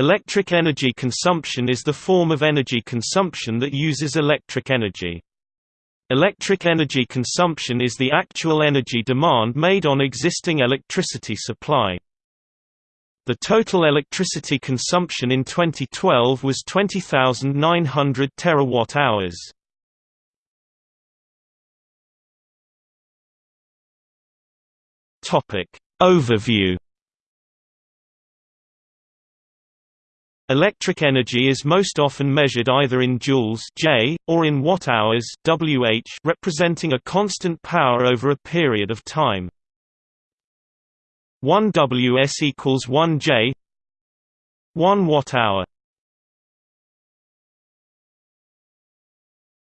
Electric energy consumption is the form of energy consumption that uses electric energy. Electric energy consumption is the actual energy demand made on existing electricity supply. The total electricity consumption in 2012 was 20,900 terawatt-hours. Overview Electric energy is most often measured either in joules J, or in watt-hours Wh representing a constant power over a period of time. 1 Ws equals 1 J 1 watt-hour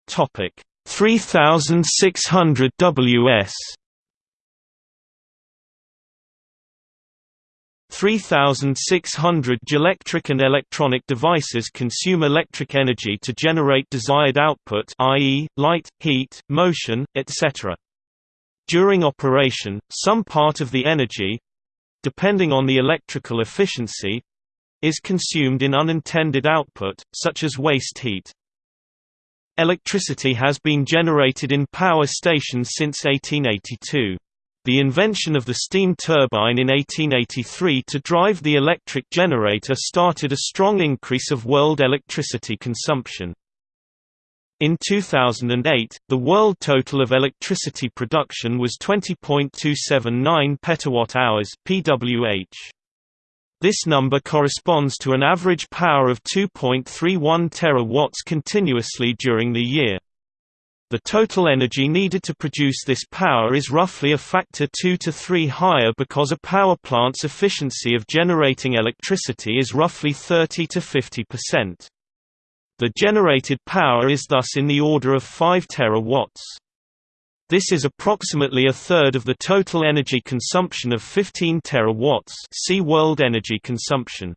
Topic 3600 Ws 3,600 electric and electronic devices consume electric energy to generate desired output i.e., light, heat, motion, etc. During operation, some part of the energy—depending on the electrical efficiency—is consumed in unintended output, such as waste heat. Electricity has been generated in power stations since 1882. The invention of the steam turbine in 1883 to drive the electric generator started a strong increase of world electricity consumption. In 2008, the world total of electricity production was 20.279 petawatt-hours (pWh). This number corresponds to an average power of 2.31 terawatts continuously during the year. The total energy needed to produce this power is roughly a factor 2 to 3 higher because a power plant's efficiency of generating electricity is roughly 30 to 50%. The generated power is thus in the order of 5 terawatts. This is approximately a third of the total energy consumption of 15 terawatts see world energy consumption.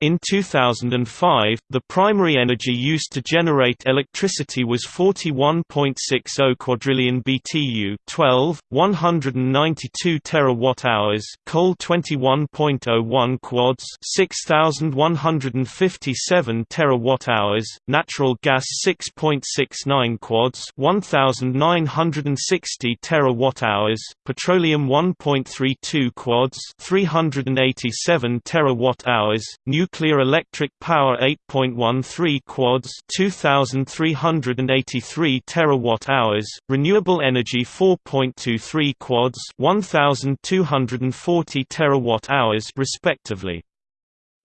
In 2005, the primary energy used to generate electricity was 41.60 quadrillion BTU, 12, 192 terawatt-hours, coal 21.01 quads, 6157 terawatt-hours, natural gas 6.69 quads, 1960 terawatt-hours, petroleum 1.32 quads, 387 terawatt-hours, nuclear electric power 8.13 quads 2383 terawatt-hours renewable energy 4.23 quads 1240 terawatt-hours respectively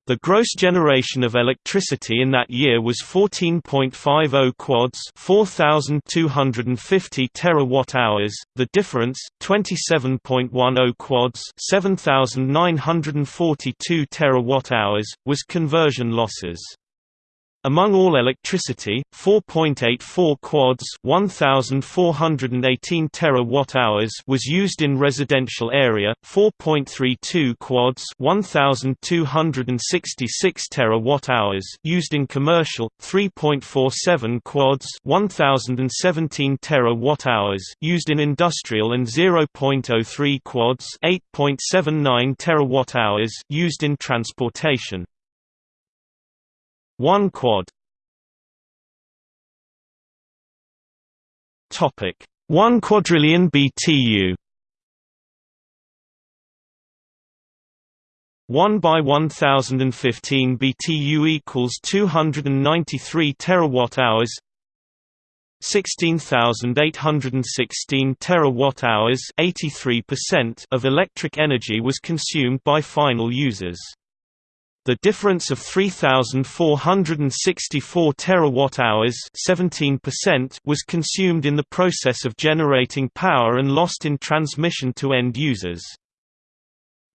the gross generation of electricity in that year was 14.50 quads, 4250 terawatt-hours. The difference, 27.10 quads, 7942 terawatt-hours, was conversion losses. Among all electricity, 4.84 quads 1418 terawatt-hours was used in residential area, 4.32 quads 1266 terawatt-hours used in commercial, 3.47 quads 1017 terawatt-hours used in industrial and 0.03 quads 8.79 terawatt-hours used in transportation. 1 quad. Topic. 1 quadrillion BTU 1 by 1015 BTU equals 293 terawatt hours. 16,816 terawatt hours 83% of electric energy was consumed by final users the difference of 3464 terawatt-hours, 17% was consumed in the process of generating power and lost in transmission to end users.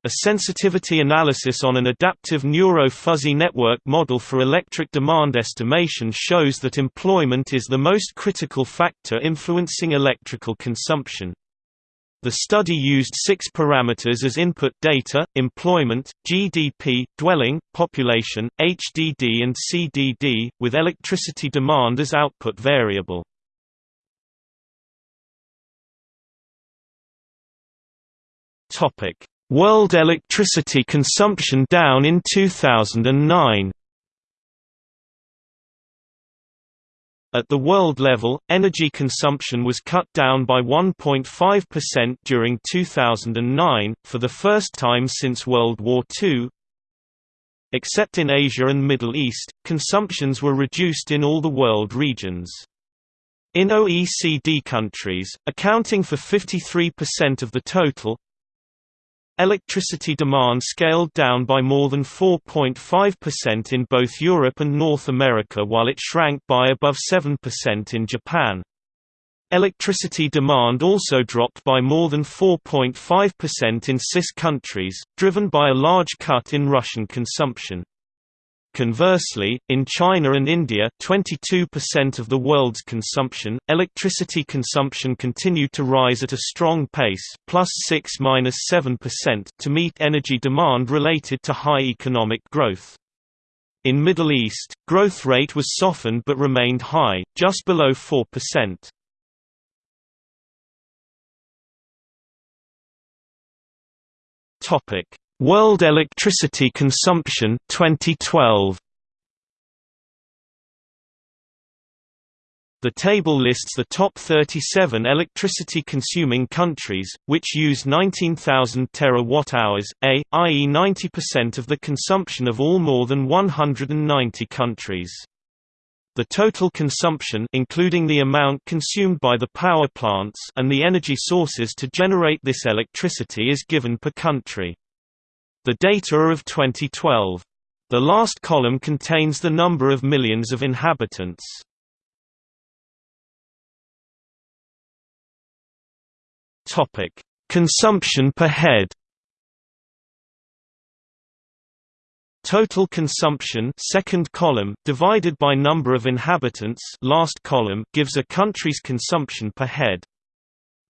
A sensitivity analysis on an adaptive neuro-fuzzy network model for electric demand estimation shows that employment is the most critical factor influencing electrical consumption. The study used six parameters as input data, employment, GDP, dwelling, population, HDD and CDD, with electricity demand as output variable. World electricity consumption down in 2009 At the world level, energy consumption was cut down by 1.5% during 2009, for the first time since World War II. Except in Asia and Middle East, consumptions were reduced in all the world regions. In OECD countries, accounting for 53% of the total, Electricity demand scaled down by more than 4.5% in both Europe and North America while it shrank by above 7% in Japan. Electricity demand also dropped by more than 4.5% in CIS countries, driven by a large cut in Russian consumption. Conversely, in China and India 22% of the world's consumption, electricity consumption continued to rise at a strong pace plus 6–7% to meet energy demand related to high economic growth. In Middle East, growth rate was softened but remained high, just below 4%. Topic: World electricity consumption 2012 The table lists the top 37 electricity-consuming countries, which use 19,000 terawatt-hours, a, i.e. 90% of the consumption of all more than 190 countries. The total consumption including the amount consumed by the power plants and the energy sources to generate this electricity is given per country. The data are of 2012. The last column contains the number of millions of inhabitants. Topic: Consumption per head. Total consumption second column divided by number of inhabitants last column gives a country's consumption per head.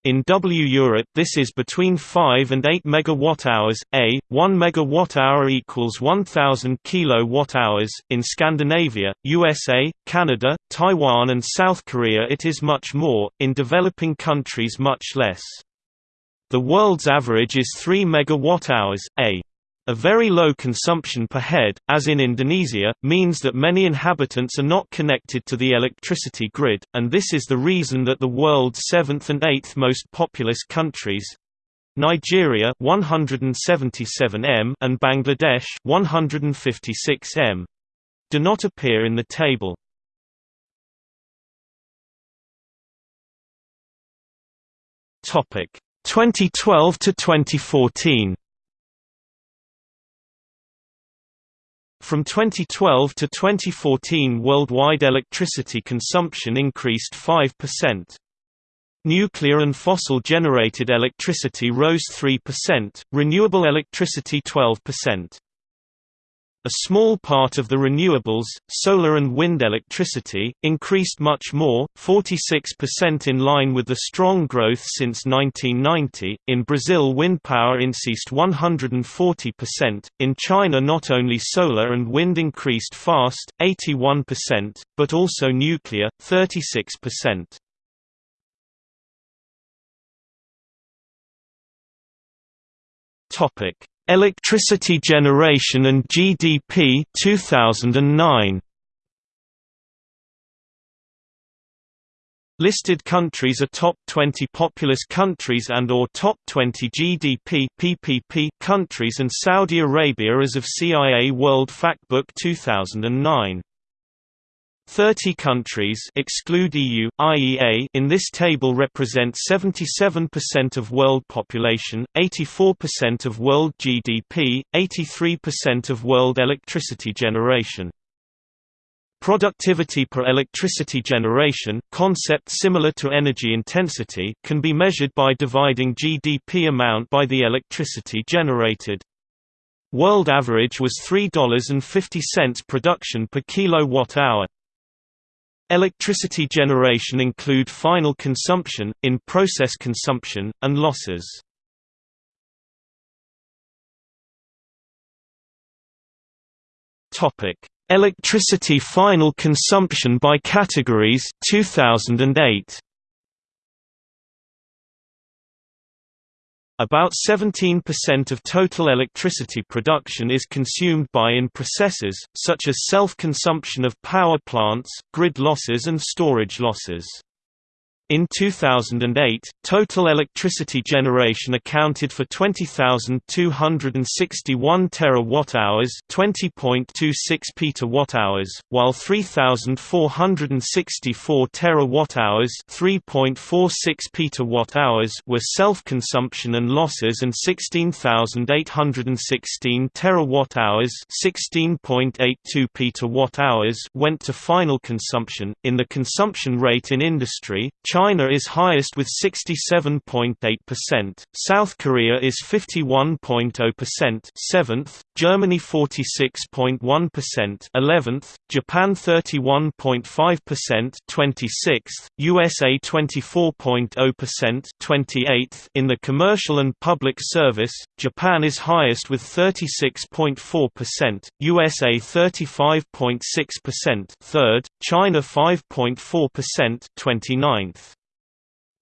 In W Europe this is between 5 and 8 megawatt-hours, a, 1 megawatt-hour equals 1000 kilowatt-hours, in Scandinavia, USA, Canada, Taiwan and South Korea it is much more, in developing countries much less. The world's average is 3 megawatt-hours, a. A very low consumption per head, as in Indonesia, means that many inhabitants are not connected to the electricity grid, and this is the reason that the world's seventh and eighth most populous countries Nigeria 177 m and Bangladesh 156 m do not appear in the table. Topic 2012 to 2014 From 2012 to 2014 worldwide electricity consumption increased 5%. Nuclear and fossil-generated electricity rose 3%, renewable electricity 12%. A small part of the renewables, solar and wind electricity, increased much more, 46% in line with the strong growth since 1990. In Brazil, wind power increased 140%. In China, not only solar and wind increased fast, 81%, but also nuclear, 36%. Topic: Electricity generation and GDP 2009 Listed countries are top 20 populous countries and or top 20 GDP PPP countries and Saudi Arabia as of CIA World Factbook 2009 30 countries exclude EU, IEA in this table represent 77% of world population, 84% of world GDP, 83% of world electricity generation. Productivity per electricity generation concept similar to energy intensity can be measured by dividing GDP amount by the electricity generated. World average was $3.50 production per kilowatt-hour. Electricity generation include final consumption, in-process consumption, and losses. Electricity final consumption by categories 2008. About 17% of total electricity production is consumed by in processes, such as self-consumption of power plants, grid losses and storage losses. In 2008, total electricity generation accounted for 20,261 terawatt-hours, 20.26 petawatt-hours, while 3,464 terawatt-hours, 3.46 petawatt-hours were self-consumption and losses and 16,816 terawatt-hours, 16.82 petawatt-hours went to final consumption. In the consumption rate in industry, China is highest with 67.8%, South Korea is 51.0%, 7th, Germany 46.1%, 11th, Japan 31.5%, 26th, USA 24.0%, 28th. In the commercial and public service, Japan is highest with 36.4%, USA 35.6%, 3rd, China 5.4%, 29th.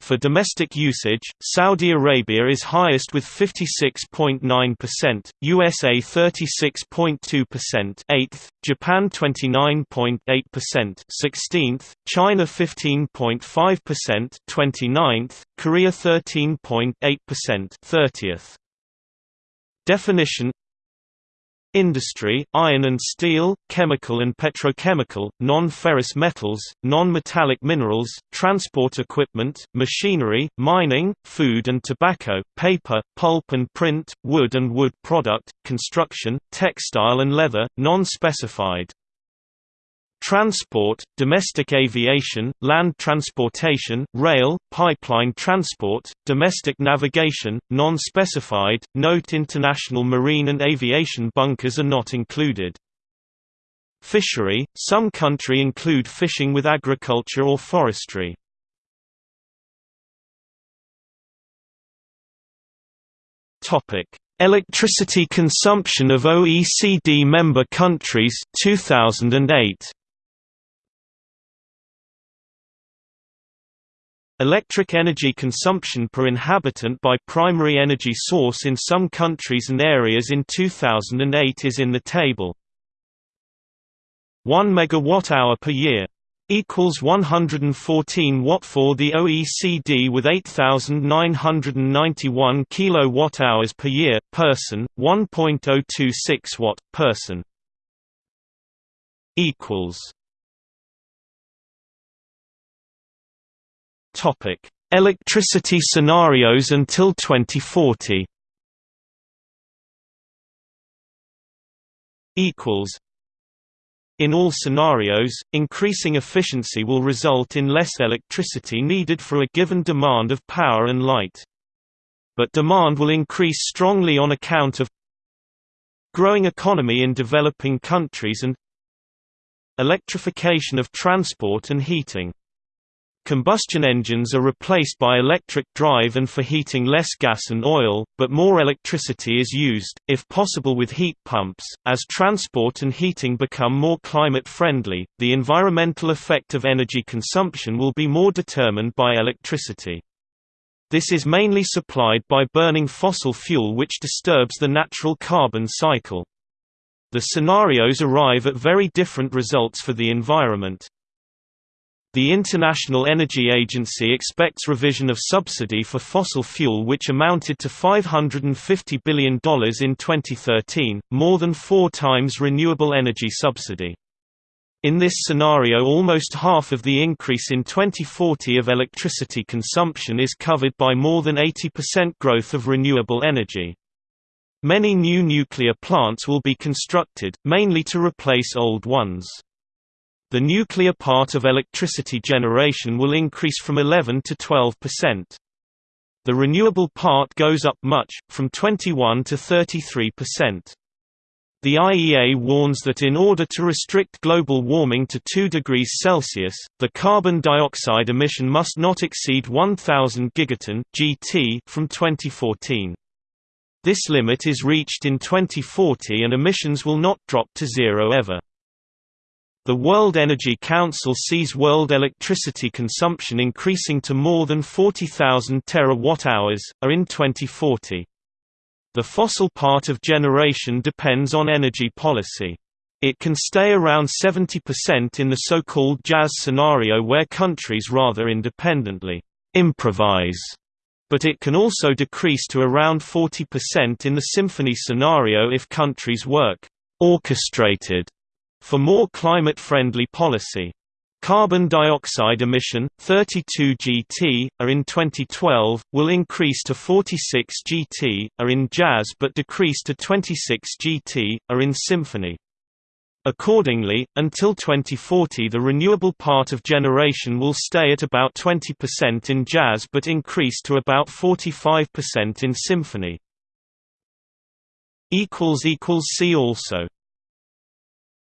For domestic usage, Saudi Arabia is highest with 56.9%, USA 36.2%, 8th, Japan 29.8%, 16th, China 15.5%, 29th, Korea 13.8%, 30th. Definition Industry, iron and steel, chemical and petrochemical, non-ferrous metals, non-metallic minerals, transport equipment, machinery, mining, food and tobacco, paper, pulp and print, wood and wood product, construction, textile and leather, non-specified. Transport, domestic aviation, land transportation, rail, pipeline transport, domestic navigation, non-specified, note international marine and aviation bunkers are not included. Fishery, some country include fishing with agriculture or forestry. Electricity consumption of OECD member countries 2008 Electric energy consumption per inhabitant by primary energy source in some countries and areas in 2008 is in the table. 1 megawatt-hour per year equals 114 watt for the OECD with 8991 kilowatt-hours per year person 1.026 watt person equals Topic: Electricity scenarios until 2040. Equals. In all scenarios, increasing efficiency will result in less electricity needed for a given demand of power and light. But demand will increase strongly on account of growing economy in developing countries and electrification of transport and heating. Combustion engines are replaced by electric drive and for heating less gas and oil, but more electricity is used, if possible with heat pumps. As transport and heating become more climate friendly, the environmental effect of energy consumption will be more determined by electricity. This is mainly supplied by burning fossil fuel which disturbs the natural carbon cycle. The scenarios arrive at very different results for the environment. The International Energy Agency expects revision of subsidy for fossil fuel which amounted to $550 billion in 2013, more than four times renewable energy subsidy. In this scenario almost half of the increase in 2040 of electricity consumption is covered by more than 80% growth of renewable energy. Many new nuclear plants will be constructed, mainly to replace old ones. The nuclear part of electricity generation will increase from 11 to 12 percent. The renewable part goes up much, from 21 to 33 percent. The IEA warns that in order to restrict global warming to 2 degrees Celsius, the carbon dioxide emission must not exceed 1000 gigaton (GT) from 2014. This limit is reached in 2040 and emissions will not drop to zero ever. The World Energy Council sees world electricity consumption increasing to more than 40,000 terawatt-hours, are in 2040. The fossil part of generation depends on energy policy. It can stay around 70% in the so-called jazz scenario where countries rather independently improvise, but it can also decrease to around 40% in the symphony scenario if countries work orchestrated for more climate-friendly policy. Carbon dioxide emission, 32 gt, are in 2012, will increase to 46 gt, are in jazz but decrease to 26 gt, are in symphony. Accordingly, until 2040 the renewable part of generation will stay at about 20% in jazz but increase to about 45% in symphony. See also